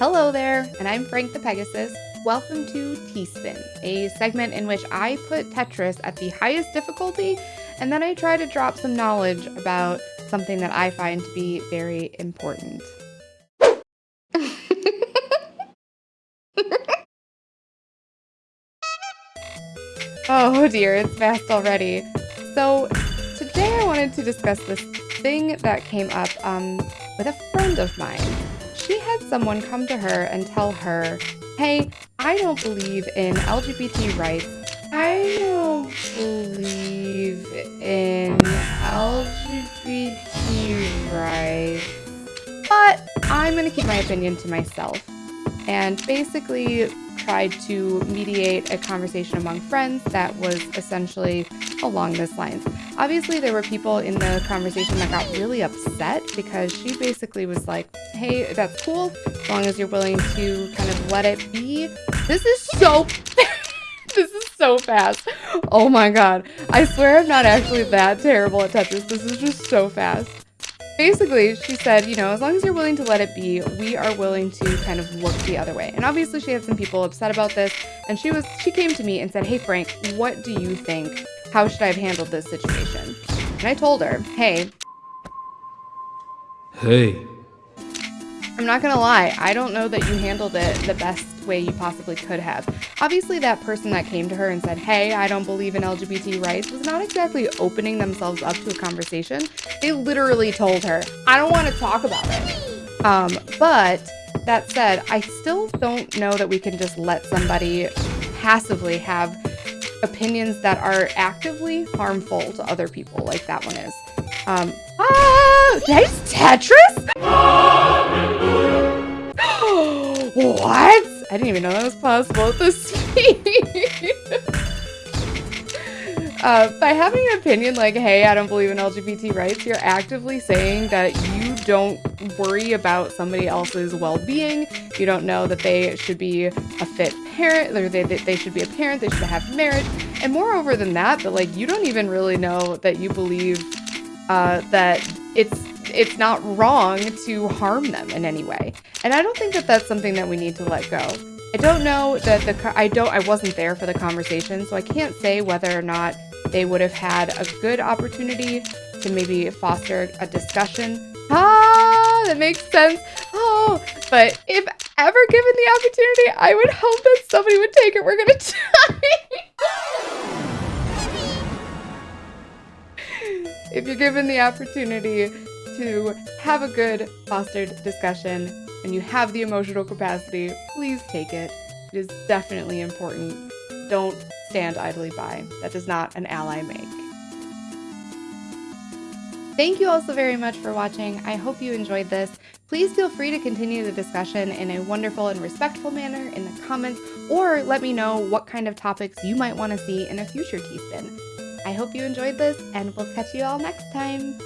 Hello there, and I'm Frank the Pegasus. Welcome to T-Spin, a segment in which I put Tetris at the highest difficulty and then I try to drop some knowledge about something that I find to be very important. oh dear, it's fast already. So today I wanted to discuss this thing that came up um, with a friend of mine. She had someone come to her and tell her, hey, I don't believe in LGBT rights. I don't believe in LGBT rights. But I'm going to keep my opinion to myself. And basically tried to mediate a conversation among friends that was essentially along this lines. Obviously, there were people in the conversation that got really upset because she basically was like, hey, that's cool, as long as you're willing to kind of let it be. This is so... this is so fast. Oh my god. I swear I'm not actually that terrible at Tetris. This is just so fast basically, she said, you know, as long as you're willing to let it be, we are willing to kind of look the other way. And obviously, she had some people upset about this, and she was she came to me and said, "Hey, Frank, what do you think? How should I have handled this situation?" And I told her, "Hey, hey." I'm not gonna lie, I don't know that you handled it the best way you possibly could have. Obviously, that person that came to her and said, Hey, I don't believe in LGBT rights, was not exactly opening themselves up to a conversation. They literally told her, I don't want to talk about it. Um, but that said, I still don't know that we can just let somebody passively have opinions that are actively harmful to other people, like that one is. Um, ah, that's Tetris? what? I didn't even know that was possible at this speed. uh, by having an opinion like, hey, I don't believe in LGBT rights, you're actively saying that you don't worry about somebody else's well-being. You don't know that they should be a fit parent, or they, they should be a parent, they should have marriage. And moreover than that, that like you don't even really know that you believe uh, that it's it's not wrong to harm them in any way. And I don't think that that's something that we need to let go. I don't know that the I don't I wasn't there for the conversation, so I can't say whether or not they would have had a good opportunity to maybe foster a discussion. Ah, that makes sense. Oh, but if ever given the opportunity, I would hope that somebody would take it. We're gonna die. if you're given the opportunity to have a good fostered discussion and you have the emotional capacity, please take it. It is definitely important. Don't stand idly by. That does not an ally make. Thank you all so very much for watching. I hope you enjoyed this. Please feel free to continue the discussion in a wonderful and respectful manner in the comments, or let me know what kind of topics you might want to see in a future T-Spin. I hope you enjoyed this, and we'll catch you all next time.